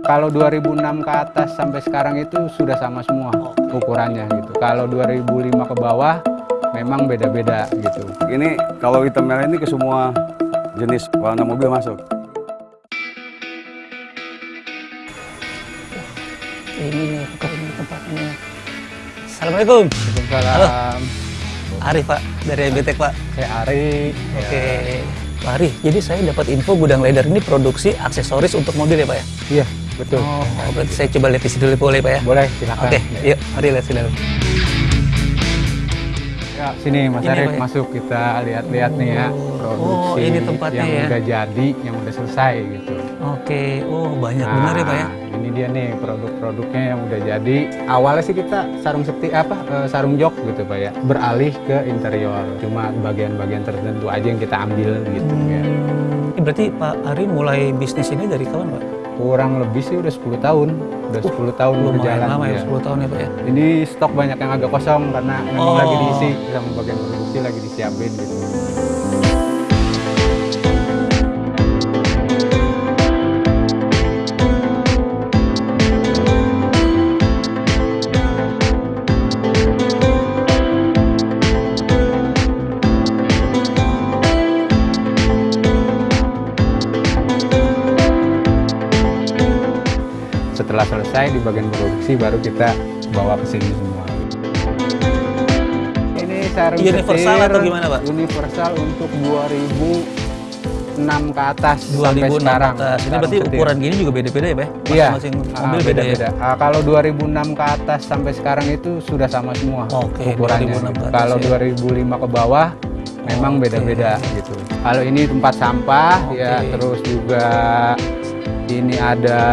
Kalau 2006 ke atas sampai sekarang itu sudah sama semua ukurannya gitu. Kalau 2005 ke bawah memang beda-beda gitu. Ini kalau hitam merah ini ke semua jenis warna mobil masuk. Ini nih, ini tempatnya. Assalamualaikum. Waalaikumsalam. Arif Pak, dari MBTek Pak. Saya Ari. Oke. Pak Arif, jadi saya dapat info gudang leather ini produksi aksesoris untuk mobil ya Pak ya? Iya, betul. Oh, berarti saya coba lihat isi dulu boleh Pak ya? Boleh, silakan. Oke, yuk mari lihat sini dulu. Ya, sini Mas Ini Arif ya? masuk kita lihat-lihat nih ya produksi Oh, ini tempatnya yang ya. udah jadi, yang udah selesai gitu. Oke, oh banyak benar ya Pak ya? Nah, Ini dia nih produk-produknya yang udah jadi. Awalnya sih kita sarung seperti apa? eh, sarung jok gitu Pak ya. Beralih ke interior. Cuma bagian-bagian tertentu aja yang kita ambil gitu ya. Ini berarti Pak Ari mulai bisnis ini dari kapan Pak? Kurang lebih sih udah 10 tahun. Udah 10 tahun berjalan. lama ya, ya. 10 tahun ya Pak ya? Ini stok banyak yang agak kosong karena memang Oh. lagi diisi sama bagian produksi lagi disiapin gitu. Selesai di bagian produksi baru kita bawa ke sini semua. Ini sarung Universal setir, atau gimana, Pak? Universal untuk 2006 ke atas sampai 2006 sekarang. atas. Ini berarti setir. ukuran gini juga beda-beda ya Pak? ya? Iya, Masing-masing ah, mobil beda ya? Ah, kalau 2006 ke atas sampai sekarang itu sudah sama semua Oke, ukurannya. 2006 ke atas Kalau ya. 2005 ke bawah memang beda-beda gitu. Kalau ini tempat sampah ya, Oke. terus juga ini ada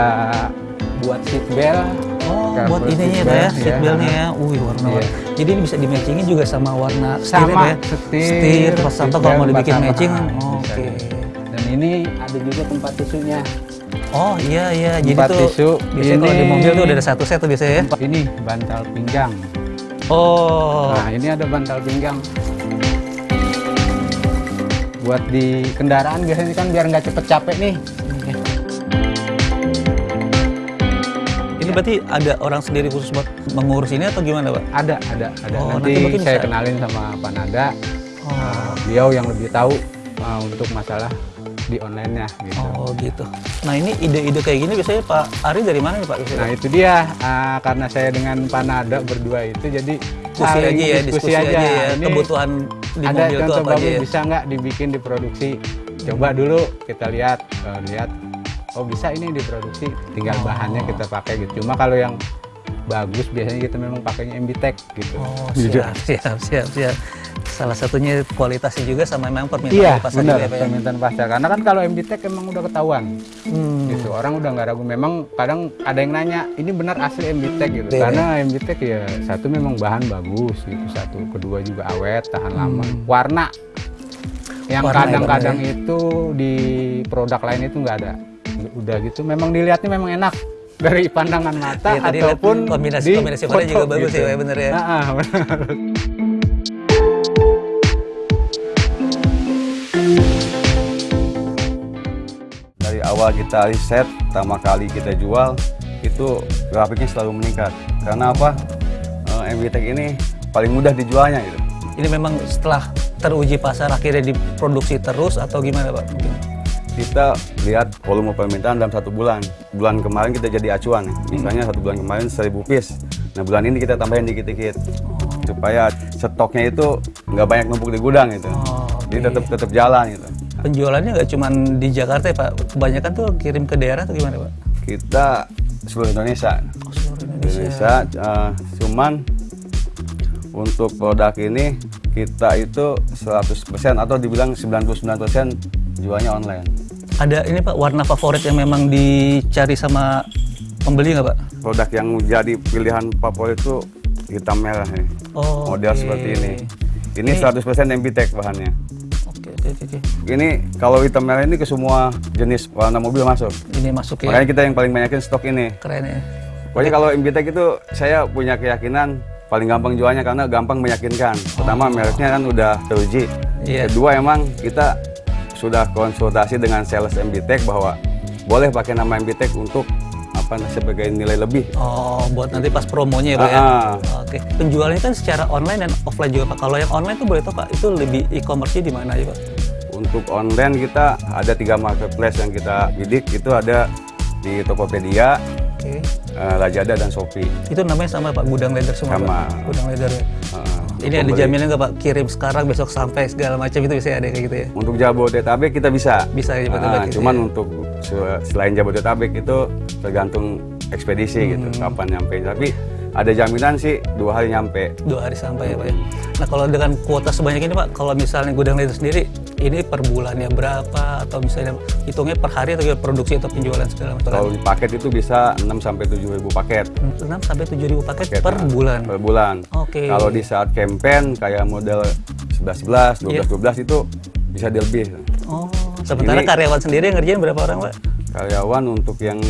buat seat belt. Oh, buat ininya ya ya, seat ya. beltnya ya. Wih, warna Iya. Jadi ini bisa di matchingin juga sama warna setir Sama, ya, ya? setir, Setir, pas atau kalau mau dibikin matching. Oh, Oke. gitu. Dan ini ada juga tempat tisunya. Oh iya iya, jadi Tempat tuh tisu. biasanya kalau di Ini- mobil tuh udah ada satu set tuh biasanya ya. Ini bantal pinggang. Oh, Nah, ini ada bantal pinggang. Buat di kendaraan biasanya kan biar nggak cepet capek nih. Ini berarti ada orang sendiri khusus buat mengurus ini atau gimana Pak? Ada, ada, ada. Oh, nanti, nanti saya bisa- kenalin sama Pak Nada. Oh, Uh, beliau yang lebih tahu uh, untuk masalah di online-nya gitu. oh gitu. Nah ini ide-ide kayak gini biasanya Pak Ari dari mana nih Pak? Biasanya? Nah itu dia uh, karena saya dengan Pak Nada berdua itu jadi diskusi aja ya, diskusi, aja, ya. Ini Kebutuhan di ada mobil itu apa aja ya? bisa nggak dibikin diproduksi? Coba dulu kita lihat, uh, lihat. Oh bisa ini diproduksi, tinggal bahannya kita pakai gitu. Cuma kalau yang bagus biasanya kita memang pakainya MBTech gitu. Oh siap, siap, siap, siap. Salah satunya kualitasnya juga sama memang permintaan Iya, pasar benar juga ya ya? permintaan pasar. Karena kan kalau MBTech emang udah ketahuan, Hmm. gitu. Orang udah nggak ragu. Memang kadang ada yang nanya, ini benar asli MBTech gitu. Iya, Karena MBTech ya satu memang bahan bagus gitu, satu kedua juga awet, tahan lama. Warna yang Hmm. Ya, kadang-kadang warna itu di produk lain itu nggak ada. Udah gitu, memang dilihatnya memang enak dari pandangan mata lihat ataupun kombinasi- di kombinasi warna foto juga bagus gitu. ya, bener ya. Nah, ah, benar. Dari awal kita riset, pertama kali kita jual, itu grafiknya selalu meningkat. Karena apa? Eh, MBTech ini paling mudah dijualnya gitu. Ini memang setelah teruji pasar akhirnya diproduksi terus atau gimana Pak? Mungkin. Kita lihat volume permintaan dalam satu bulan. Bulan kemarin kita jadi acuan. Misalnya satu bulan kemarin 1000 piece. Nah bulan ini kita tambahin dikit-dikit. Supaya stoknya itu nggak banyak numpuk di gudang gitu. Oh, Jadi tetap tetap jalan gitu. Penjualannya nggak cuma di Jakarta ya Pak? Kebanyakan tuh kirim ke daerah atau gimana Pak? Kita seluruh Indonesia. Oh, seluruh Indonesia. Indonesia eh, cuman untuk produk ini kita itu 100% atau dibilang 99% jualnya online. Ada ini Pak warna favorit yang memang dicari sama pembeli nggak Pak? Produk yang jadi pilihan favorit itu hitam merah nih. Oh, Model oke. seperti ini. Ini 100% MBTech bahannya. Oke oke oke. oke. Ini kalau hitam merah ini ke semua jenis warna mobil masuk. Ini masuk ya. Makanya kita yang paling banyakin stok ini. Keren ya. Pokoknya kalau MBTech itu saya punya keyakinan paling gampang jualnya karena gampang meyakinkan. Pertama mereknya kan udah teruji. Iya. Kedua emang kita sudah konsultasi dengan sales MBTech bahwa boleh pakai nama MBTech untuk apa sebagai nilai lebih. Oh, buat nanti pas promonya ya Pak ya? Ah, Oke, penjualannya kan secara online dan offline juga Pak. Kalau yang online tuh boleh tahu Pak, itu lebih e-commerce-nya di mana aja Pak? Untuk online kita ada tiga marketplace yang kita bidik itu ada di Tokopedia, Oke. eh, Lazada dan Shopee. Itu namanya sama Pak, gudang leather semua Sama. Pak? Gudang leather ya? Eh, Ini ada jaminan nggak Pak? Kirim sekarang, besok sampai segala macam itu bisa ada kayak gitu ya? Untuk Jabodetabek kita bisa. Bisa ya, Ah, gitu cuman ya. untuk se- selain Jabodetabek itu tergantung ekspedisi gitu Hmm. kapan nyampe. Tapi ada jaminan sih dua hari nyampe. Dua hari sampai ya Pak ya? Nah kalau dengan kuota sebanyak ini Pak, kalau misalnya gudang leather sendiri, ini per bulannya berapa? Atau misalnya hitungnya per hari atau produksi atau penjualan segala macam? Kalau di paket itu bisa 6 sampai 7 ribu paket. 6 sampai 7 ribu paket Paket, per nah, bulan. Per bulan. Oke. Kalau di saat campaign kayak model 11-11, 12-12 itu bisa di lebih. Oh, sementara Ini- karyawan sendiri yang ngerjain berapa orang Pak? Karyawan untuk yang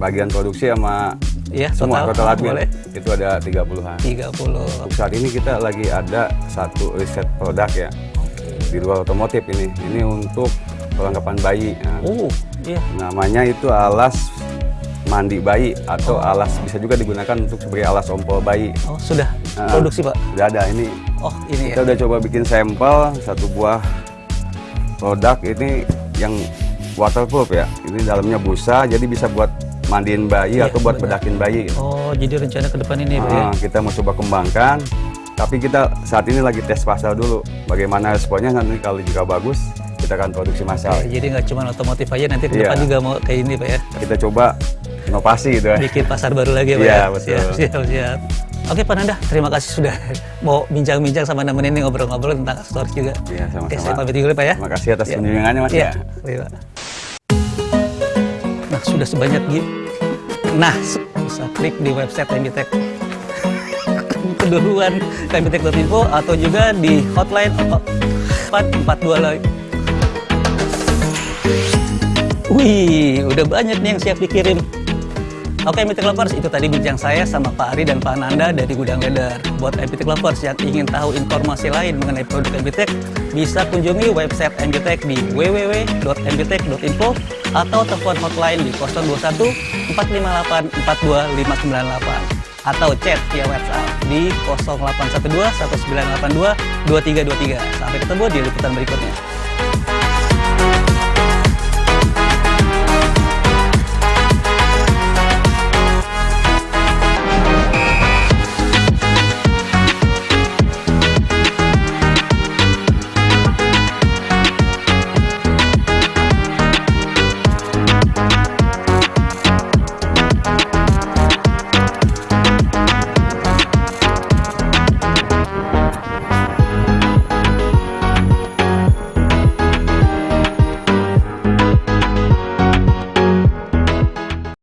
bagian produksi sama Iya, semua total, total admin boleh. itu ada 30-an. 30. Untuk saat ini kita lagi ada satu riset produk ya di luar otomotif ini. Ini untuk perlengkapan bayi. Nah, Oh, iya. namanya itu alas mandi bayi atau alas bisa juga digunakan untuk sebagai alas ompol bayi. Oh, sudah Ah. produksi Pak. Udah ada ini. Oh, ini ya. Kita udah coba bikin sampel satu buah produk ini yang waterproof ya. Ini dalamnya busa jadi bisa buat mandiin bayi Iya, atau buat benar. bedakin bayi. gitu. Oh, jadi rencana ke depan ini ya, Pak ya? Ah, kita mau coba kembangkan. Tapi kita saat ini lagi tes pasar dulu. Bagaimana responnya nanti kalau jika bagus kita akan produksi massal. Oke, jadi nggak cuma otomotif aja, nanti ke Iya. depan juga mau kayak ini Pak ya? Kita coba inovasi gitu ya. Bikin pasar baru lagi ya Pak Iya, ya? betul. Siap, siap, siap. Oke Pak Nanda, terima kasih sudah mau bincang-bincang sama nemenin ini ngobrol-ngobrol tentang aksesoris juga. Iya, sama-sama. Oke, saya pamit dulu Pak ya. Terima kasih atas Iya. kunjungannya Mas Iya, ya. iya, Pak. Sudah sebanyak gitu. Nah, bisa klik di website MBTech keduluan kmbtech.info atau juga di hotline 442 lagi. Wih, udah banyak nih yang siap dikirim. Oke, MBTech Lovers, itu tadi bincang saya sama Pak Ari dan Pak Nanda dari Gudang Leather. Buat MBTech Lovers yang ingin tahu informasi lain mengenai produk MBTech, bisa kunjungi website MBTech di www.mbtech.info atau telepon hotline di 021 458 42598 atau chat via WhatsApp di 0812 1982 2323. Sampai ketemu di liputan berikutnya.